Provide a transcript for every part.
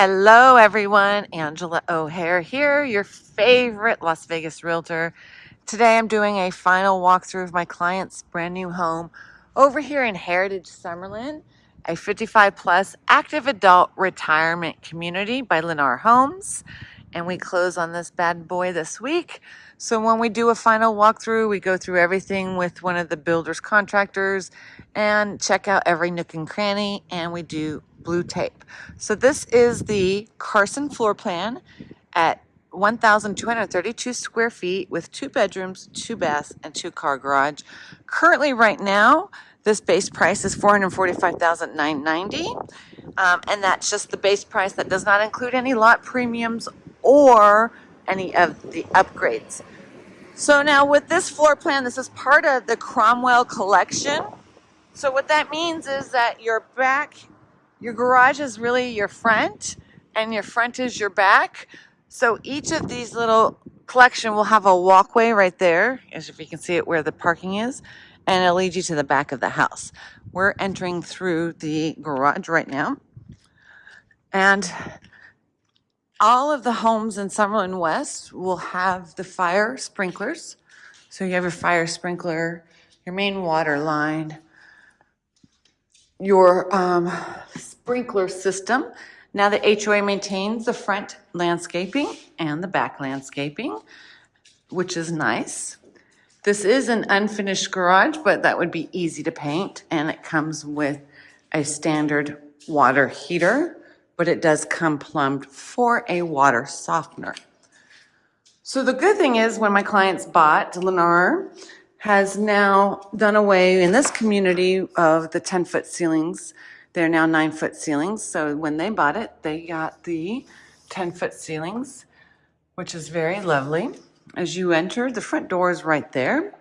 Hello, everyone. Angela O'Hare here, your favorite Las Vegas realtor. Today, I'm doing a final walkthrough of my client's brand new home over here in Heritage Summerlin, a 55 plus active adult retirement community by Lennar Homes. And we close on this bad boy this week. So when we do a final walkthrough, we go through everything with one of the builder's contractors and check out every nook and cranny, and we do blue tape. So this is the Carson floor plan at 1,232 square feet with two bedrooms, two baths, and two car garage. Currently, right now, this base price is 445,990, um, and that's just the base price. That does not include any lot premiums or any of the upgrades. So now with this floor plan, this is part of the Cromwell collection. So what that means is that your back your garage is really your front and your front is your back. So each of these little collection will have a walkway right there, as if you can see it where the parking is, and it'll lead you to the back of the house. We're entering through the garage right now. And all of the homes in Summerlin West will have the fire sprinklers. So you have your fire sprinkler, your main water line, your um, sprinkler system. Now the HOA maintains the front landscaping and the back landscaping, which is nice. This is an unfinished garage, but that would be easy to paint, and it comes with a standard water heater, but it does come plumbed for a water softener. So the good thing is when my clients bought, Lennar has now done away in this community of the 10 foot ceilings. They're now nine foot ceilings. So when they bought it, they got the 10 foot ceilings, which is very lovely. As you enter, the front door is right there.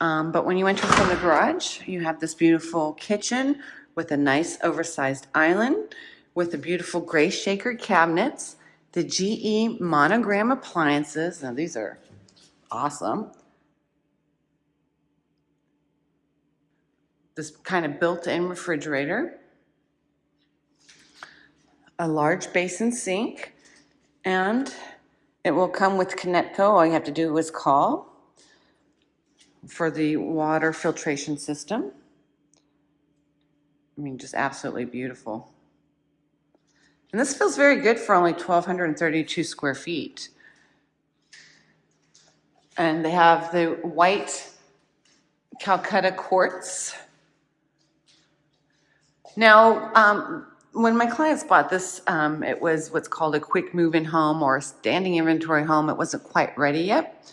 Um, but when you enter from the garage, you have this beautiful kitchen with a nice oversized island with the beautiful gray shaker cabinets, the GE monogram appliances. Now these are awesome. This kind of built-in refrigerator, a large basin sink, and it will come with Kinetico. All you have to do is call for the water filtration system. I mean, just absolutely beautiful. And this feels very good for only 1,232 square feet. And they have the white Calcutta quartz. Now, um, when my clients bought this, um, it was what's called a quick move-in home or a standing inventory home. It wasn't quite ready yet.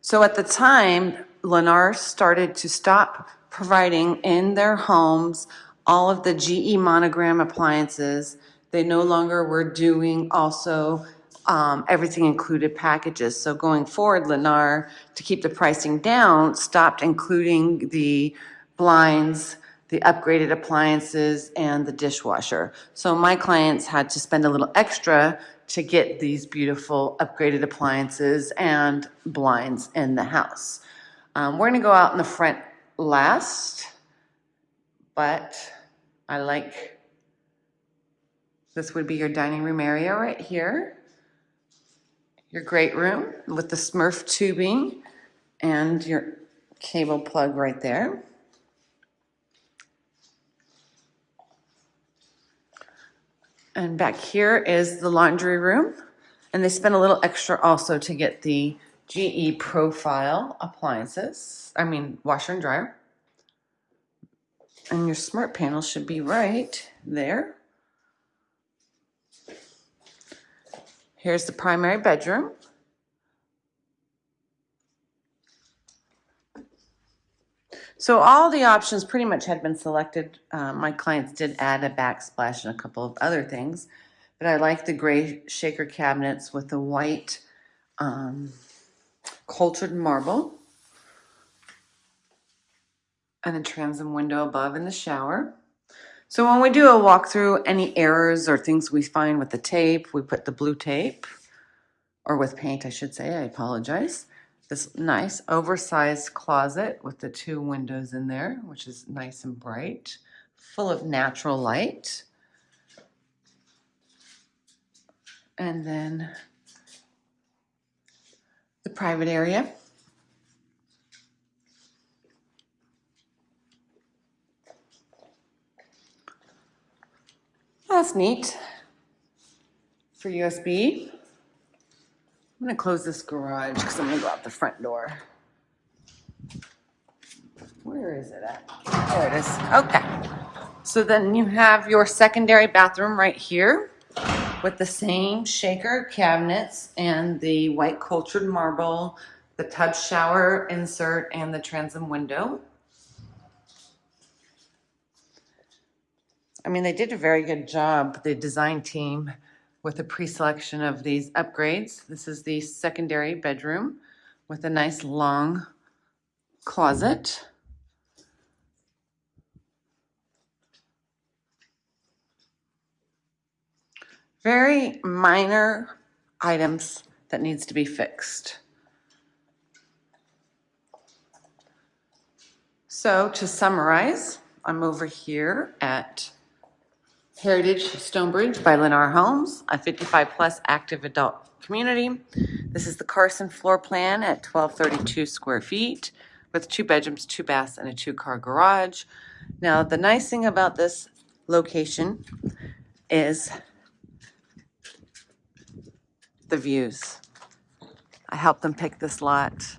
So at the time, Lennar started to stop providing in their homes all of the GE monogram appliances. They no longer were doing also um, everything included packages. So going forward, Lennar, to keep the pricing down, stopped including the blinds, the upgraded appliances, and the dishwasher. So my clients had to spend a little extra to get these beautiful upgraded appliances and blinds in the house. Um, we're gonna go out in the front last, but I like, this would be your dining room area right here. Your great room with the Smurf tubing and your cable plug right there. And back here is the laundry room. And they spent a little extra also to get the GE profile appliances. I mean, washer and dryer. And your smart panel should be right there. Here's the primary bedroom. So all the options pretty much had been selected. Uh, my clients did add a backsplash and a couple of other things, but I like the gray shaker cabinets with the white um, cultured marble and the transom window above in the shower. So when we do a walkthrough, any errors or things we find with the tape, we put the blue tape, or with paint, I should say, I apologize this nice oversized closet with the two windows in there, which is nice and bright, full of natural light. And then the private area. That's neat for USB. I'm gonna close this garage because I'm gonna go out the front door. Where is it at? There it is. Okay. So then you have your secondary bathroom right here with the same shaker cabinets and the white cultured marble, the tub shower insert, and the transom window. I mean, they did a very good job, the design team, with the pre-selection of these upgrades. This is the secondary bedroom with a nice long closet. Very minor items that needs to be fixed. So to summarize, I'm over here at Heritage Stonebridge by Lennar Homes, a 55-plus active adult community. This is the Carson floor plan at 1232 square feet with two bedrooms, two baths, and a two-car garage. Now, the nice thing about this location is the views. I helped them pick this lot.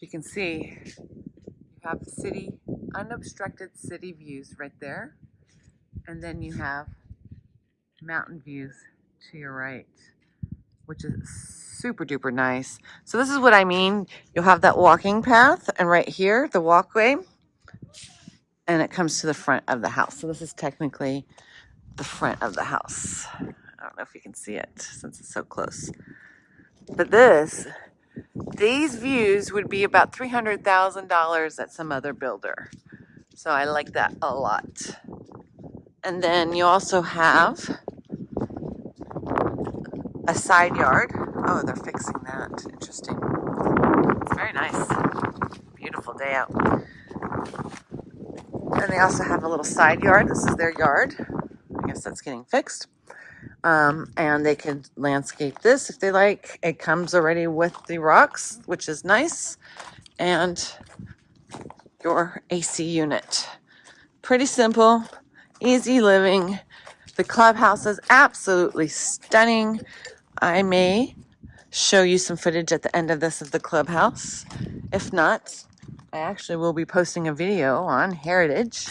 You can see you have city, unobstructed city views right there. And then you have mountain views to your right, which is super duper nice. So this is what I mean. You'll have that walking path and right here, the walkway, and it comes to the front of the house. So this is technically the front of the house. I don't know if you can see it since it's so close. But this, these views would be about $300,000 at some other builder. So I like that a lot. And then you also have a side yard. Oh, they're fixing that. Interesting. It's very nice. Beautiful day out. And they also have a little side yard. This is their yard. I guess that's getting fixed. Um, and they can landscape this if they like. It comes already with the rocks, which is nice. And your AC unit. Pretty simple, easy living. The clubhouse is absolutely stunning. I may show you some footage at the end of this of the clubhouse. If not, I actually will be posting a video on Heritage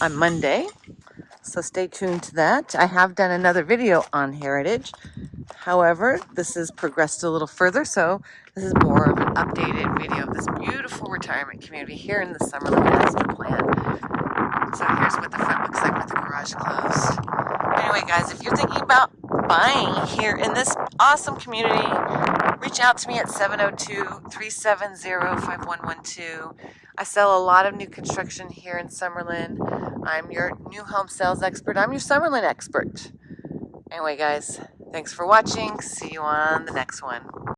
on Monday. So stay tuned to that. I have done another video on Heritage. However, this has progressed a little further, so this is more of an updated video of this beautiful retirement community here in the Summerlin Master Plan. So here's what the front looks like with the garage closed. Anyway, guys, if you're thinking about buying here in this awesome community, reach out to me at 702-370-5112. I sell a lot of new construction here in Summerlin. I'm your new home sales expert. I'm your Summerlin expert. Anyway, guys, thanks for watching. See you on the next one.